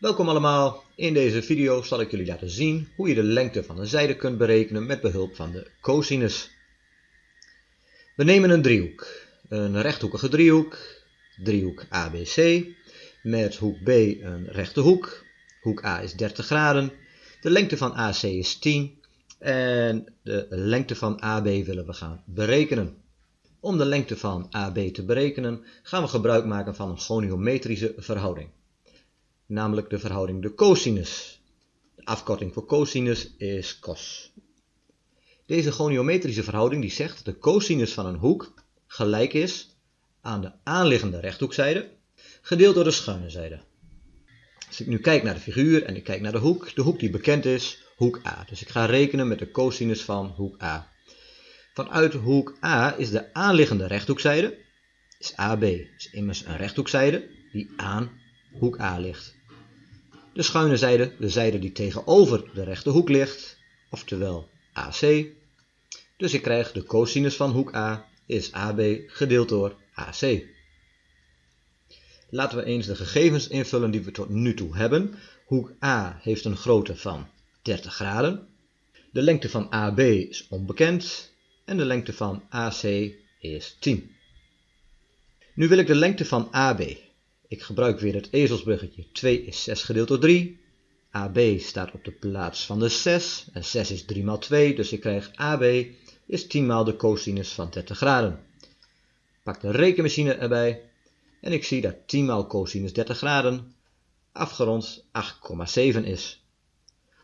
Welkom allemaal, in deze video zal ik jullie laten zien hoe je de lengte van een zijde kunt berekenen met behulp van de cosinus. We nemen een driehoek, een rechthoekige driehoek, driehoek ABC, met hoek B een rechte hoek, hoek A is 30 graden, de lengte van AC is 10 en de lengte van AB willen we gaan berekenen. Om de lengte van AB te berekenen gaan we gebruik maken van een goniometrische verhouding namelijk de verhouding de cosinus. De afkorting voor cosinus is cos. Deze goniometrische verhouding die zegt dat de cosinus van een hoek gelijk is aan de aanliggende rechthoekzijde gedeeld door de schuine zijde. Als ik nu kijk naar de figuur en ik kijk naar de hoek, de hoek die bekend is, hoek A. Dus ik ga rekenen met de cosinus van hoek A. Vanuit hoek A is de aanliggende rechthoekzijde, is AB, is immers een rechthoekzijde die aan hoek A ligt. De schuine zijde, de zijde die tegenover de rechte hoek ligt, oftewel AC. Dus ik krijg de cosinus van hoek A is AB gedeeld door AC. Laten we eens de gegevens invullen die we tot nu toe hebben. Hoek A heeft een grootte van 30 graden. De lengte van AB is onbekend en de lengte van AC is 10. Nu wil ik de lengte van AB. Ik gebruik weer het ezelsbruggetje. 2 is 6 gedeeld door 3. AB staat op de plaats van de 6. En 6 is 3 maal 2, dus ik krijg AB is 10 maal de cosinus van 30 graden. Pak de rekenmachine erbij. En ik zie dat 10 maal cosinus 30 graden afgerond 8,7 is.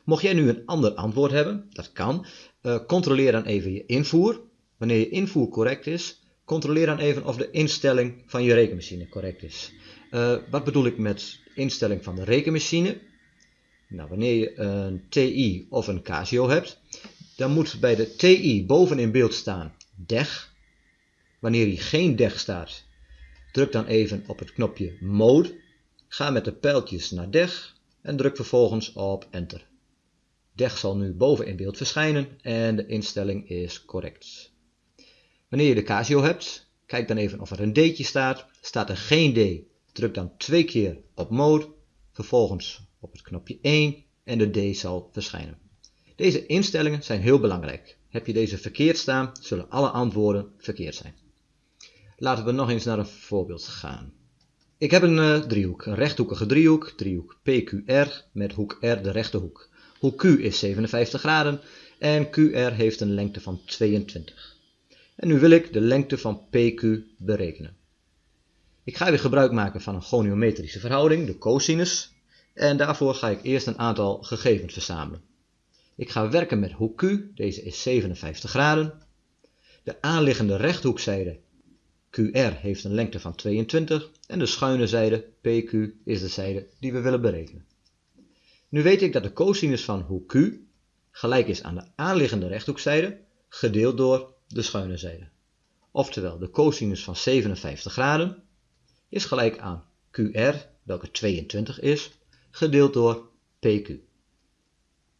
Mocht jij nu een ander antwoord hebben, dat kan, uh, controleer dan even je invoer. Wanneer je invoer correct is, controleer dan even of de instelling van je rekenmachine correct is. Uh, wat bedoel ik met instelling van de rekenmachine? Nou, wanneer je een TI of een Casio hebt, dan moet bij de TI boven in beeld staan DEG. Wanneer hier geen DEG staat, druk dan even op het knopje Mode. Ga met de pijltjes naar DEG en druk vervolgens op Enter. DEG zal nu boven in beeld verschijnen en de instelling is correct. Wanneer je de Casio hebt, kijk dan even of er een D'tje staat. Staat er geen D, druk dan twee keer op Mode, vervolgens op het knopje 1 en de D zal verschijnen. Deze instellingen zijn heel belangrijk. Heb je deze verkeerd staan, zullen alle antwoorden verkeerd zijn. Laten we nog eens naar een voorbeeld gaan. Ik heb een uh, driehoek, een rechthoekige driehoek, driehoek PQR met hoek R de rechte hoek. Hoek Q is 57 graden en QR heeft een lengte van 22. En nu wil ik de lengte van PQ berekenen. Ik ga weer gebruik maken van een goniometrische verhouding, de cosinus. En daarvoor ga ik eerst een aantal gegevens verzamelen. Ik ga werken met hoek Q, deze is 57 graden. De aanliggende rechthoekzijde QR heeft een lengte van 22 en de schuine zijde PQ is de zijde die we willen berekenen. Nu weet ik dat de cosinus van hoek Q gelijk is aan de aanliggende rechthoekzijde gedeeld door de schuine zijde. Oftewel de cosinus van 57 graden is gelijk aan QR, welke 22 is, gedeeld door PQ.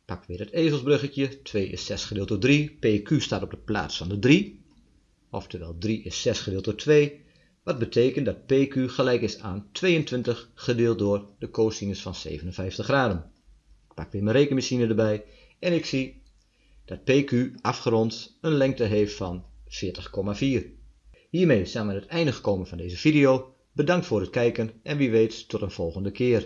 Pak weer het ezelsbruggetje, 2 is 6 gedeeld door 3, PQ staat op de plaats van de 3, oftewel 3 is 6 gedeeld door 2, wat betekent dat PQ gelijk is aan 22 gedeeld door de cosinus van 57 graden. Ik pak weer mijn rekenmachine erbij en ik zie dat PQ afgerond een lengte heeft van 40,4. Hiermee zijn we aan het einde gekomen van deze video. Bedankt voor het kijken en wie weet tot een volgende keer.